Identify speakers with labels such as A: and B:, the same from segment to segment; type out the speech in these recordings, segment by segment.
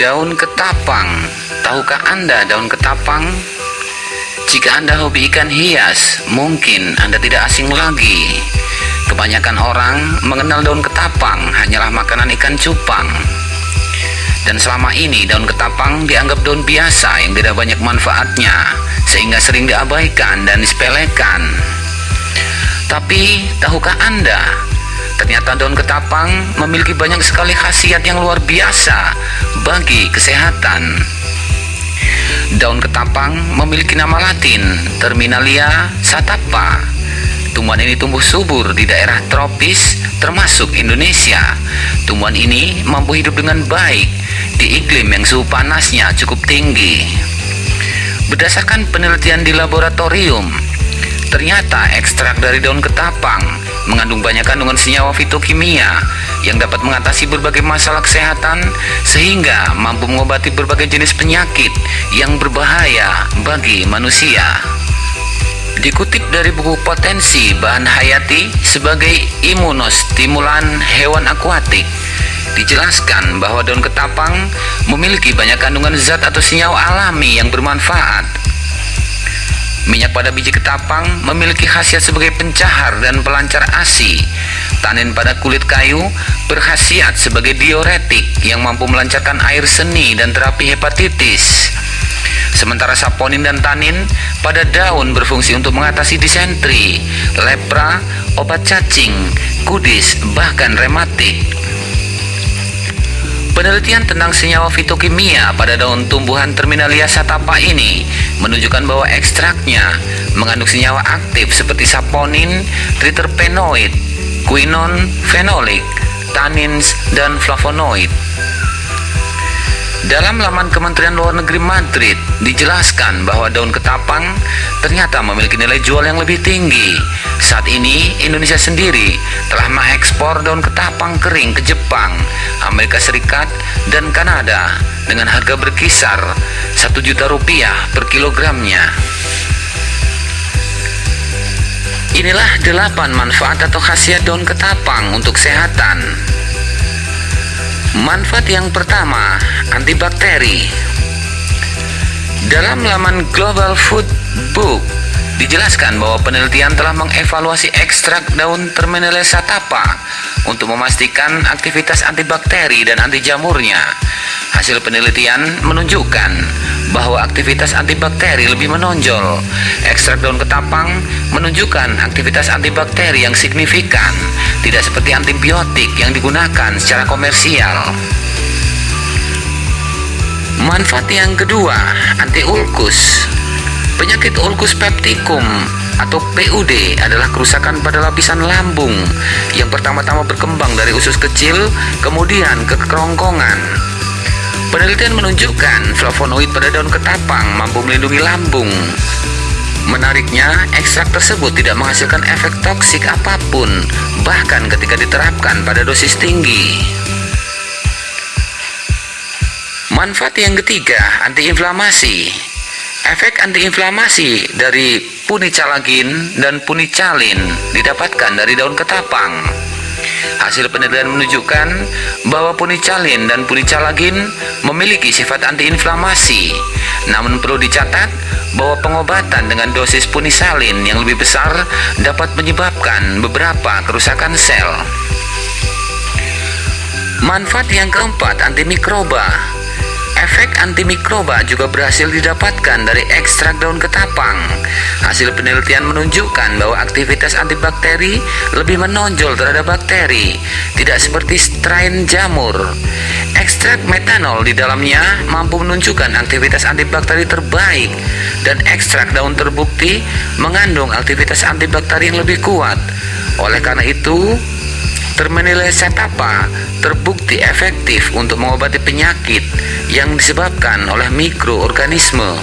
A: Daun ketapang. Tahukah Anda daun ketapang? Jika Anda hobi ikan hias, mungkin Anda tidak asing lagi. Kebanyakan orang mengenal daun ketapang hanyalah makanan ikan cupang. Dan selama ini daun ketapang dianggap daun biasa yang tidak banyak manfaatnya, sehingga sering diabaikan dan disepelekan. Tapi, tahukah Anda Ternyata daun ketapang memiliki banyak sekali khasiat yang luar biasa bagi kesehatan. Daun ketapang memiliki nama latin Terminalia satapa. Tumbuhan ini tumbuh subur di daerah tropis termasuk Indonesia. Tumbuhan ini mampu hidup dengan baik di iklim yang suhu panasnya cukup tinggi. Berdasarkan penelitian di laboratorium, ternyata ekstrak dari daun ketapang mengandung banyak kandungan senyawa fitokimia yang dapat mengatasi berbagai masalah kesehatan sehingga mampu mengobati berbagai jenis penyakit yang berbahaya bagi manusia. Dikutip dari buku Potensi Bahan Hayati sebagai imunostimulan hewan akuatik, dijelaskan bahwa daun ketapang memiliki banyak kandungan zat atau senyawa alami yang bermanfaat Minyak pada biji ketapang memiliki khasiat sebagai pencahar dan pelancar ASI. Tanin pada kulit kayu berkhasiat sebagai diuretik yang mampu melancarkan air seni dan terapi hepatitis. Sementara saponin dan tanin pada daun berfungsi untuk mengatasi disentri, lepra, obat cacing, kudis, bahkan rematik. Penelitian tentang senyawa fitokimia pada daun tumbuhan Terminalia satapa ini menunjukkan bahwa ekstraknya mengandung senyawa aktif seperti saponin, triterpenoid, quinon, fenolik, tannins, dan flavonoid. Dalam laman Kementerian Luar Negeri Madrid dijelaskan bahwa daun ketapang ternyata memiliki nilai jual yang lebih tinggi. Saat ini Indonesia sendiri telah mengekspor daun ketapang kering ke Jepang, Amerika Serikat, dan Kanada dengan harga berkisar 1 juta rupiah per kilogramnya. Inilah delapan manfaat atau khasiat daun ketapang untuk kesehatan. Manfaat yang pertama, antibakteri. Dalam laman Global Food Book dijelaskan bahwa penelitian telah mengevaluasi ekstrak daun Terminale satapa untuk memastikan aktivitas antibakteri dan anti jamurnya. Hasil penelitian menunjukkan bahwa aktivitas antibakteri lebih menonjol. Ekstrak daun ketapang menunjukkan aktivitas antibakteri yang signifikan, tidak seperti antibiotik yang digunakan secara komersial. Manfaat yang kedua, anti ulkus. Penyakit ulkus peptikum atau PUD adalah kerusakan pada lapisan lambung yang pertama-tama berkembang dari usus kecil kemudian ke kerongkongan Penelitian menunjukkan flavonoid pada daun ketapang mampu melindungi lambung. Menariknya, ekstrak tersebut tidak menghasilkan efek toksik apa pun, bahkan ketika diterapkan pada dosis tinggi. Manfaat yang ketiga, antiinflamasi. Efek antiinflamasi dari punicalagin dan punicalin didapatkan dari daun ketapang. Hasil penelitian menunjukkan bahwa punicalin dan punicalagin memiliki sifat antiinflamasi. Namun perlu dicatat bahwa pengobatan dengan dosis punisalin yang lebih besar dapat menyebabkan beberapa kerusakan sel. Manfaat yang keempat, antimikroba. Efek antimikroba juga berhasil didapatkan dari ekstrak daun ketapang. Hasil penelitian menunjukkan bahwa aktivitas antibakteri lebih menonjol terhadap bakteri, tidak seperti strain jamur. Ekstrak metanol di dalamnya mampu menunjukkan aktivitas antibakteri terbaik dan ekstrak daun terbukti mengandung aktivitas antibakteri yang lebih kuat. Oleh karena itu, Termenilai setapa terbukti efektif untuk mengobati penyakit yang disebabkan oleh mikroorganisme.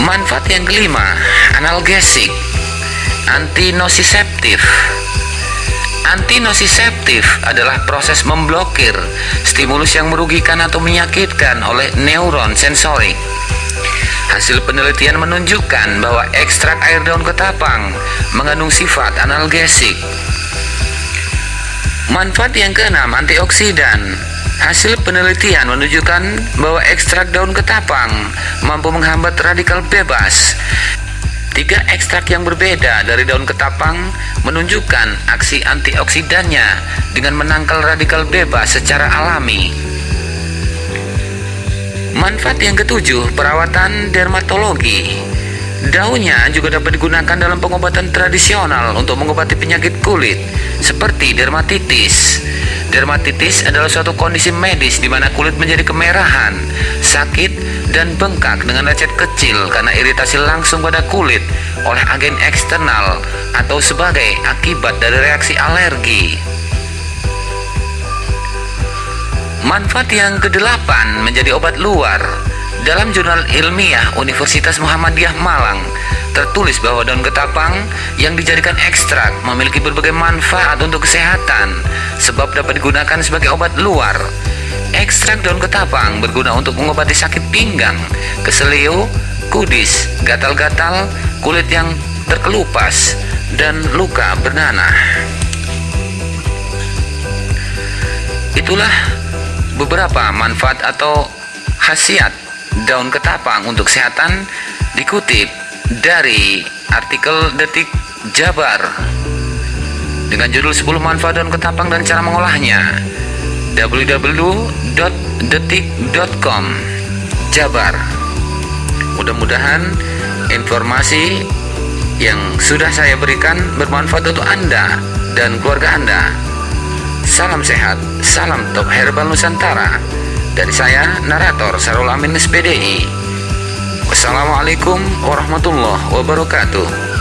A: Manfaat yang kelima, analgesik, antinosiseptif. Antinosiseptif adalah proses memblokir stimulus yang merugikan atau menyakitkan oleh neuron sensorik. Hasil penelitian menunjukkan bahwa ekstrak air daun ketapang mengandung sifat analgesik. Manfaat yang keenam, antioksidan. Hasil penelitian menunjukkan bahwa ekstrak daun ketapang mampu menghambat radikal bebas. Tiga ekstrak yang berbeda dari daun ketapang menunjukkan aksi antioksidannya dengan menangkal radikal bebas secara alami. Manfaat yang ketujuh, perawatan dermatologi. Daunnya juga dapat digunakan dalam pengobatan tradisional untuk mengobati penyakit kulit seperti dermatitis. Dermatitis adalah suatu kondisi medis di mana kulit menjadi kemerahan, sakit, dan bengkak dengan lecet kecil karena iritasi langsung pada kulit oleh agen eksternal atau sebagai akibat dari reaksi alergi. Manfaat yang kedelapan menjadi obat luar. Dalam jurnal ilmiah Universitas Muhammadiyah Malang tertulis bahwa daun ketapang yang dijadikan ekstrak memiliki berbagai manfaat untuk kesehatan sebab dapat digunakan sebagai obat luar. Ekstrak daun ketapang berguna untuk mengobati sakit pinggang, keselio, kudis, gatal-gatal, kulit yang terkelupas, dan luka bernanah. Itulah beberapa manfaat atau khasiat daun ketapang untuk kesehatan dikutip dari artikel Detik Jabar. Dengan judul 10 manfaat daun ketapang dan cara mengolahnya www.detik.com Jabar. Mudah-mudahan informasi yang sudah saya berikan bermanfaat untuk Anda dan keluarga Anda. Salam sehat, salam top herbal Nusantara. Dari saya, narator Sarul Amin SPDI. Wassalamualaikum warahmatullahi wabarakatuh.